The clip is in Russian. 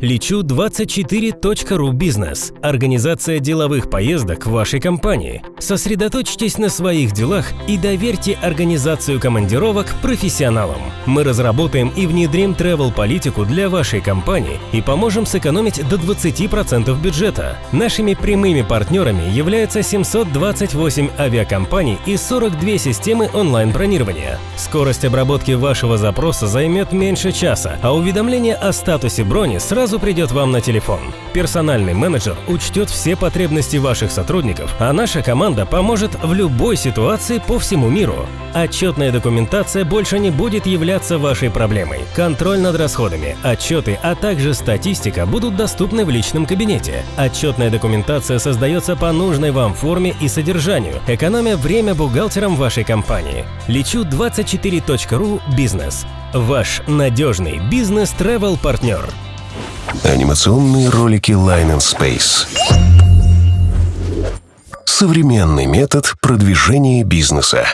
Лечу24.ру бизнес. Организация деловых поездок в вашей компании. Сосредоточьтесь на своих делах и доверьте организацию командировок профессионалам. Мы разработаем и внедрим travel-политику для вашей компании и поможем сэкономить до 20% бюджета. Нашими прямыми партнерами являются 728 авиакомпаний и 42 системы онлайн-бронирования. Скорость обработки вашего запроса займет меньше часа, а уведомление о статусе брони сразу придет вам на телефон. Персональный менеджер учтет все потребности ваших сотрудников, а наша команда поможет в любой ситуации по всему миру. Отчетная документация больше не будет являться вашей проблемой. Контроль над расходами, отчеты, а также статистика будут доступны в личном кабинете. Отчетная документация создается по нужной вам форме и содержанию, экономя время бухгалтерам вашей компании. Лечу24.ру Бизнес. Ваш надежный бизнес-тревел-партнер. Анимационные ролики Line and Space. Современный метод продвижения бизнеса.